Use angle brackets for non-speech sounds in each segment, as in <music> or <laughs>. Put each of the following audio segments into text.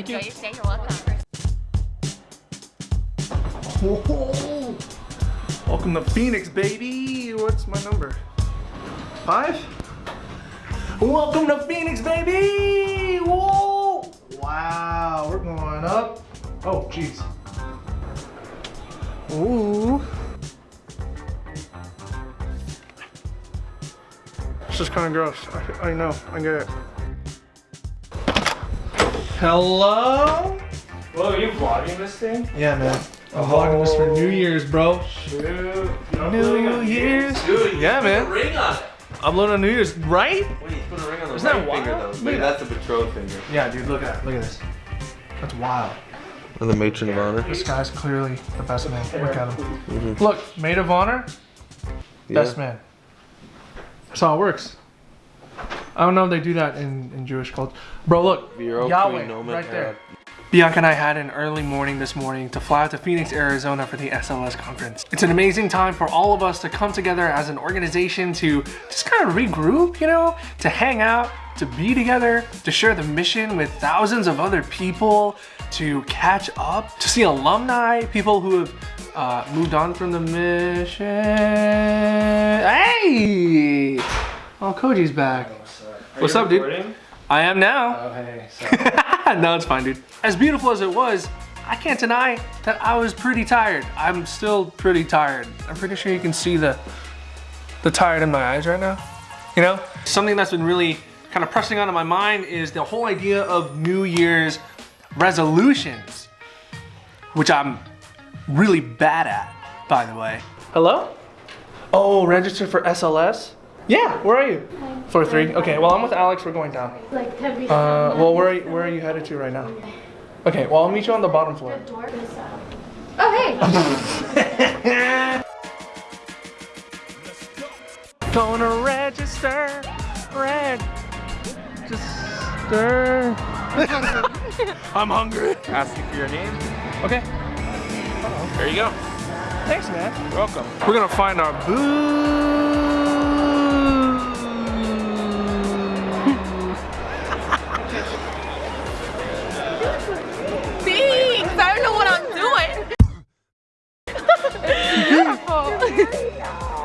enjoy your stay. You're welcome. Whoa. Welcome to Phoenix, baby. What's my number? Five? Welcome to Phoenix, baby. Whoa. Wow, we're going up. Oh, jeez. Ooh. This is kind of gross. I, I know, I get it. Hello? Whoa, are you vlogging this thing? Yeah, man. I'm vlogging this oh. for New Year's, bro. Shoot. New Year's. Dude, Yeah, man. ring on it. I'm loading New Year's, right? Wait, you put a ring on the Isn't that right finger though. Look Maybe that's the betrothed finger. Yeah, dude, look at look at this. That's wild. And the matron of honor. This guy's clearly the best man. Look at him. Mm-hmm. Look, maid of honor, best man. That's how it works. I don't know if they do that in, in Jewish culture. Bro, look, Vero Yahweh, Queen Nomen right there. Bianca and I had an early morning this morning to fly out to Phoenix, Arizona for the SLS conference. It's an amazing time for all of us to come together as an organization to just kind of regroup, you know, to hang out, to be together, to share the mission with thousands of other people, to catch up, to see alumni, people who have uh, moved on from the mission. Hey! Oh, Koji's back. What's up, dude? I am now. Oh, hey. So, <laughs> no, it's fine, dude. As beautiful as it was, I can't deny that I was pretty tired. I'm still pretty tired. I'm pretty sure you can see the the tired in my eyes right now. You know? Something that's been really kind of pressing onto my mind is the whole idea of New Year's resolutions, which I'm really bad at, by the way. Hello? Oh, register for SLS? Yeah, where are you? Floor three. Okay, well, I'm with Alex. We're going down. Like to be Uh, well, where are, you, where are you headed to right now? Okay, well, I'll meet you on the bottom floor. door is Oh hey! <laughs> Gonna register, register. <laughs> I'm hungry. Asking for your name. Okay, There you go. thanks, man. You're welcome. We're gonna find our boo.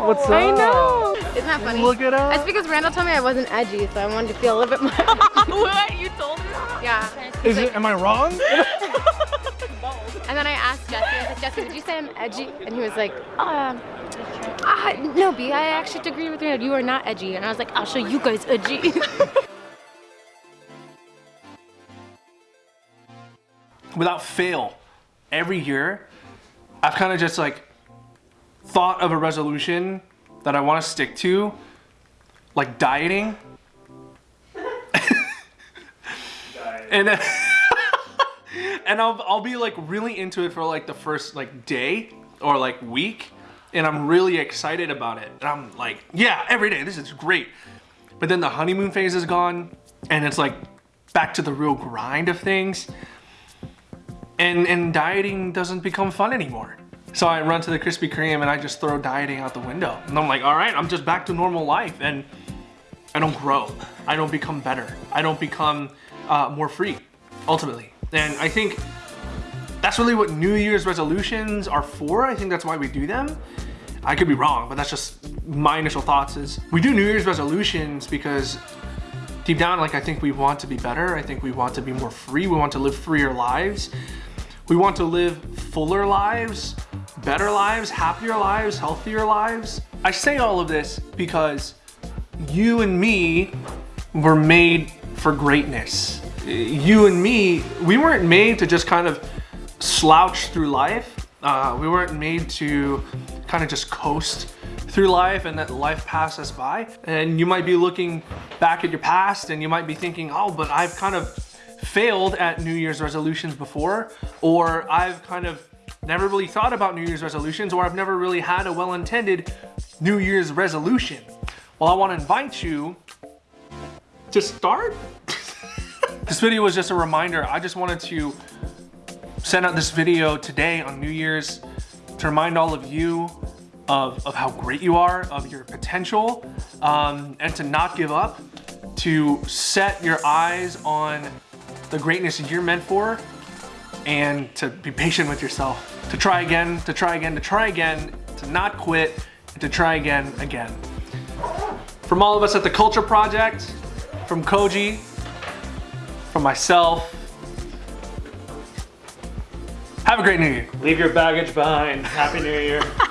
What's up? I know. Isn't that funny? Look it up. It's because Randall told me I wasn't edgy, so I wanted to feel a little bit more. <laughs> <laughs> <laughs> what? You told me that? yeah. Is it? Am I wrong? And then I asked Jesse. I was like, Jesse, did you say I'm edgy? And he was like, uh, uh no, B. I actually agree with Randall. You are not edgy. And I was like, I'll show you guys edgy. without fail, every year, I've kind of just like thought of a resolution that I want to stick to, like dieting. <laughs> and then, <laughs> and I'll, I'll be like really into it for like the first like day or like week and I'm really excited about it. And I'm like, yeah, every day, this is great. But then the honeymoon phase is gone and it's like back to the real grind of things and and dieting doesn't become fun anymore. So I run to the Krispy Kreme and I just throw dieting out the window. And I'm like, all right, I'm just back to normal life and I don't grow. I don't become better. I don't become uh, more free, ultimately. And I think that's really what New Year's resolutions are for. I think that's why we do them. I could be wrong, but that's just my initial thoughts is we do New Year's resolutions because deep down, like I think we want to be better. I think we want to be more free. We want to live freer lives. We want to live fuller lives, better lives, happier lives, healthier lives. I say all of this because you and me were made for greatness. You and me, we weren't made to just kind of slouch through life. Uh, we weren't made to kind of just coast through life and let life pass us by. And you might be looking back at your past and you might be thinking, oh, but I've kind of failed at New Year's resolutions before, or I've kind of never really thought about New Year's resolutions, or I've never really had a well-intended New Year's resolution. Well, I want to invite you to start. <laughs> this video was just a reminder. I just wanted to send out this video today on New Year's to remind all of you of, of how great you are, of your potential, um, and to not give up, to set your eyes on the greatness you're meant for and to be patient with yourself. To try again, to try again, to try again, to not quit, and to try again, again. From all of us at the Culture Project, from Koji, from myself, have a great new year. Leave your baggage behind. Happy New Year. <laughs>